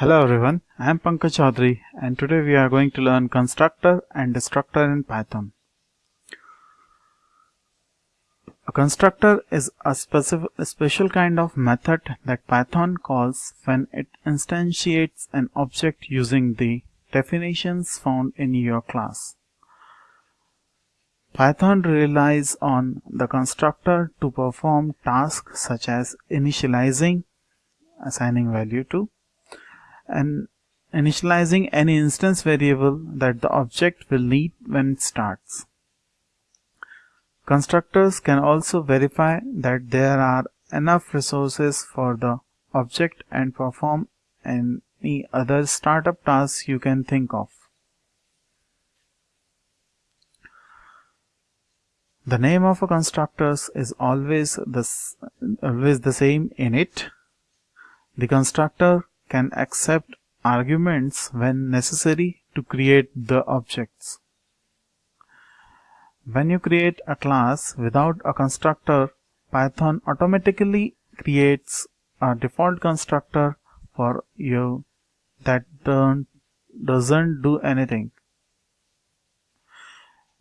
Hello everyone, I am Pankaj Chaudhary and today we are going to learn constructor and destructor in Python. A constructor is a, a special kind of method that Python calls when it instantiates an object using the definitions found in your class. Python relies on the constructor to perform tasks such as initializing, assigning value to, and initializing any instance variable that the object will need when it starts. Constructors can also verify that there are enough resources for the object and perform any other startup tasks you can think of. The name of a constructor is always the, always the same init. The constructor can accept arguments when necessary to create the objects. When you create a class without a constructor, Python automatically creates a default constructor for you that doesn't do anything.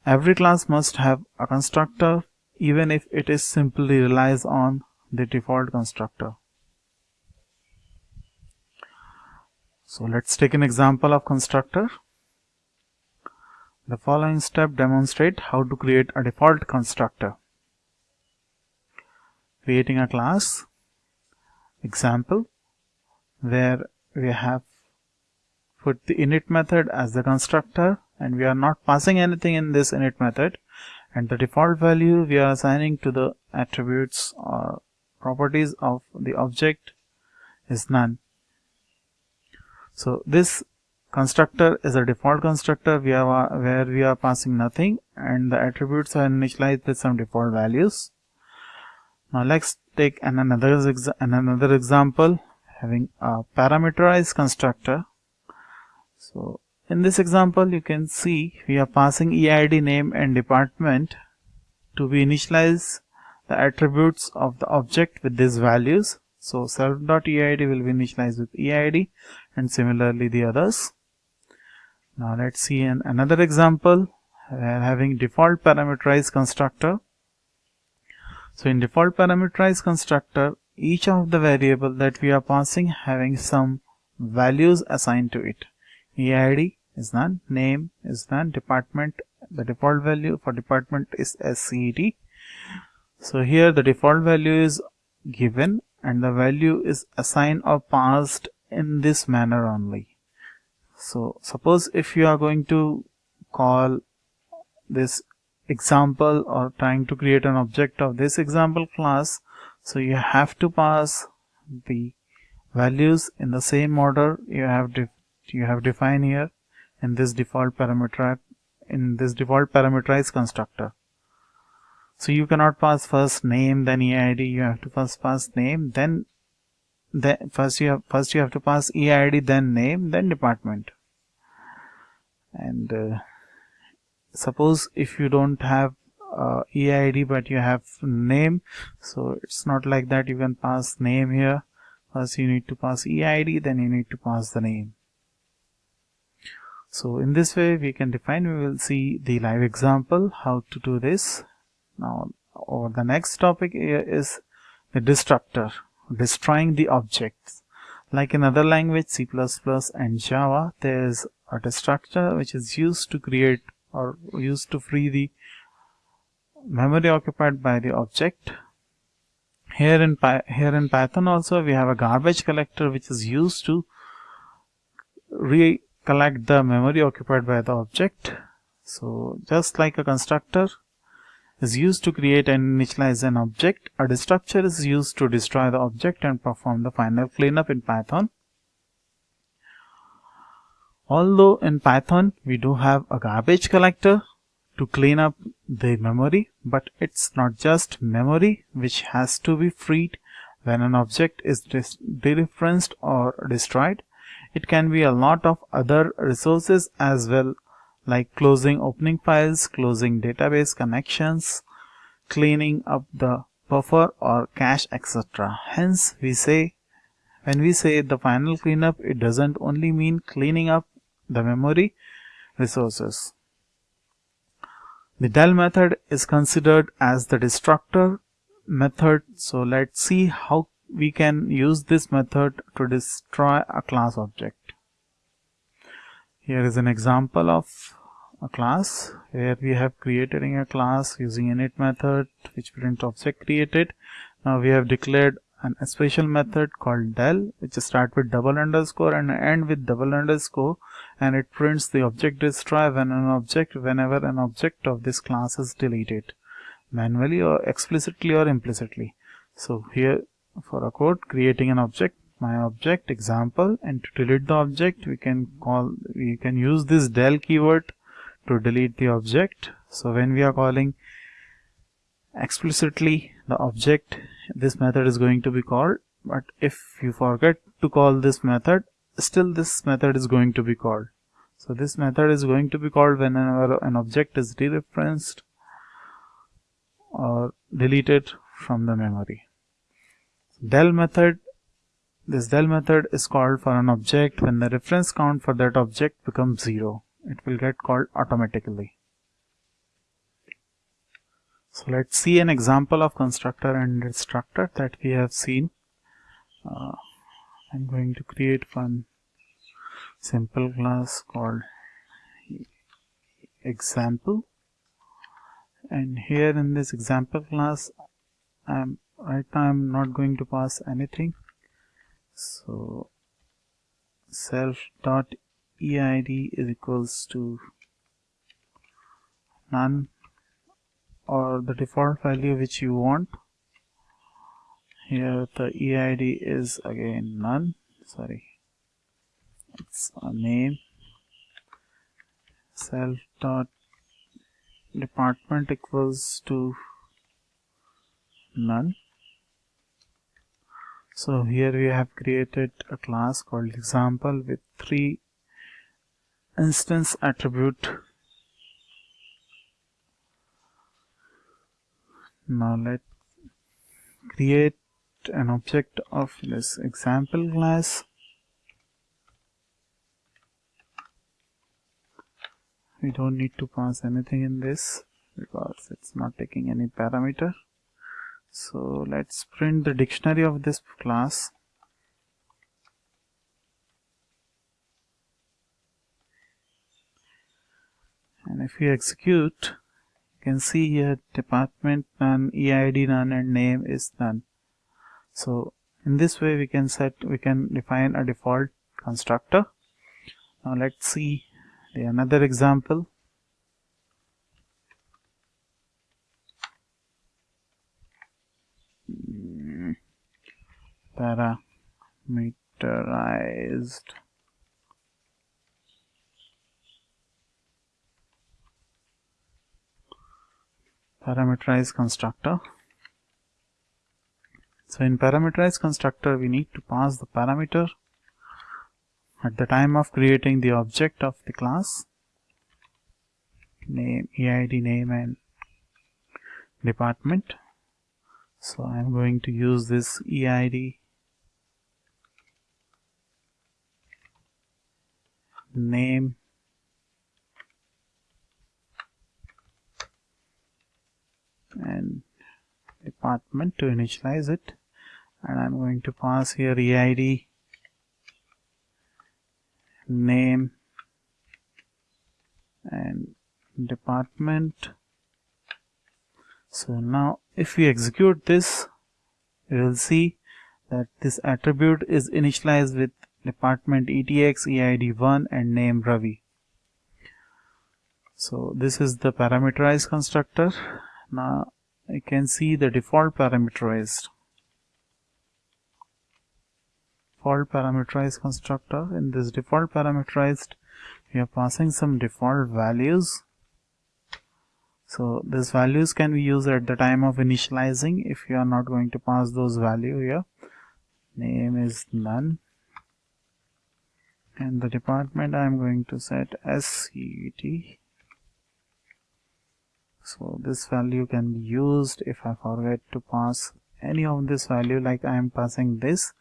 Every class must have a constructor even if it is simply relies on the default constructor. So let's take an example of constructor. The following step demonstrate how to create a default constructor. Creating a class example where we have put the init method as the constructor and we are not passing anything in this init method and the default value we are assigning to the attributes or properties of the object is none so this constructor is a default constructor. We are uh, where we are passing nothing and the attributes are initialized with some default values. Now let's take an another another example having a parameterized constructor. So in this example, you can see we are passing EID name and department to be initialize the attributes of the object with these values. So self.eid will be initialized with EID and similarly the others. Now let's see an, another example. Are having default parameterized constructor. So in default parameterized constructor, each of the variable that we are passing having some values assigned to it. EID, is none name is none department the default value for department is SCED so here the default value is given and the value is assigned or passed in this manner only. So suppose if you are going to call this example or trying to create an object of this example class so you have to pass the values in the same order you have you have defined here in this default parameter in this default parameterized constructor. So you cannot pass first name then eid you have to first pass name then then first you have first you have to pass eid then name then department. And uh, suppose if you don't have uh, eid but you have name so it's not like that you can pass name here. First you need to pass eid then you need to pass the name. So in this way we can define we will see the live example how to do this. Now or the next topic is the destructor destroying the objects like in other language C++ and Java there is a destructor which is used to create or used to free the memory occupied by the object here in here in Python also we have a garbage collector which is used to re collect the memory occupied by the object. So just like a constructor is used to create and initialize an object, a destructor is used to destroy the object and perform the final cleanup in Python. Although in Python we do have a garbage collector to clean up the memory, but it's not just memory which has to be freed when an object is dereferenced or destroyed it can be a lot of other resources as well like closing opening files, closing database connections, cleaning up the buffer or cache etc. Hence we say when we say the final cleanup it doesn't only mean cleaning up the memory resources. The del method is considered as the destructor method. So let's see how we can use this method to destroy a class object. Here is an example of a class where we have created a class using init method which print object created. Now we have declared an, a special method called del which start with double underscore and end with double underscore and it prints the object destroy when an object whenever an object of this class is deleted manually or explicitly or implicitly. So here for a code creating an object my object example and to delete the object we can call we can use this del keyword to delete the object. So when we are calling explicitly the object this method is going to be called. But if you forget to call this method still this method is going to be called. So this method is going to be called whenever an object is dereferenced or deleted from the memory. Del method this del method is called for an object. When the reference count for that object becomes zero it will get called automatically. So let's see an example of constructor and destructor that we have seen. Uh, I'm going to create one simple class called example. And here in this example class I'm right now I'm not going to pass anything. So self dot eid is equals to none or the default value which you want. Here the eid is again none. Sorry. It's a name. Self dot department equals to none. So here we have created a class called example with three instance attribute now let's create an object of this example class we don't need to pass anything in this because it's not taking any parameter. So let's print the dictionary of this class and if you execute you can see here department none eid none and name is none so in this way we can set we can define a default constructor. Now let's see the another example. Hmm. Parameterized parameterized constructor. So in parameterized constructor we need to pass the parameter at the time of creating the object of the class. Name eid name and department. So I'm going to use this eid name and department to initialize it. And I'm going to pass here EID name and department. So now if we execute this we will see that this attribute is initialized with department etx eid1 and name ravi. So this is the parameterized constructor now I can see the default parameterized. Default parameterized constructor. In this default parameterized we are passing some default values. So these values can be used at the time of initializing if you are not going to pass those value here. Name is none. And the department I am going to set SCT so this value can be used. If I forget to pass any of this value like I am passing this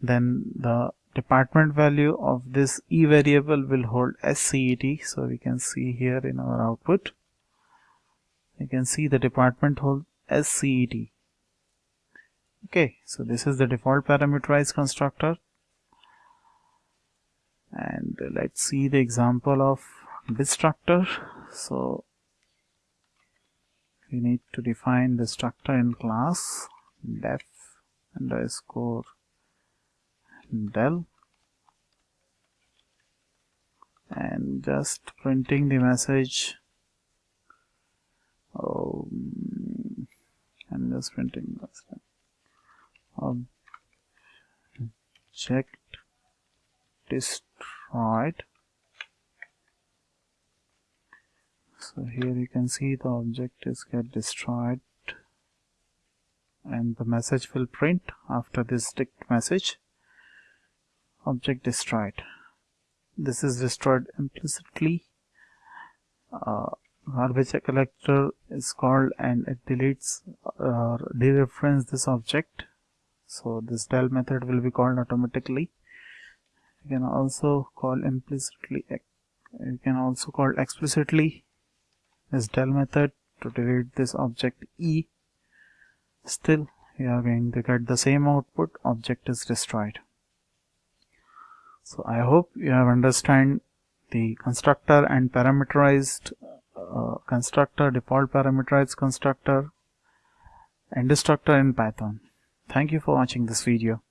then the department value of this e variable will hold SCET so we can see here in our output. You can see the department hold SCET okay so this is the default parameterized constructor. And let's see the example of destructor. So we need to define destructor in class def underscore del and just printing the message. Um, I'm just printing this object destroyed so here you can see the object is get destroyed. And the message will print after this ticked message. Object destroyed. This is destroyed implicitly. Uh, garbage collector is called and it deletes or uh, dereference this object. So this del method will be called automatically. You can also call implicitly you can also call explicitly this del method to delete this object e still we are going to get the same output object is destroyed so I hope you have understand the constructor and parameterized uh, constructor, default parameterized constructor and destructor in Python. Thank you for watching this video.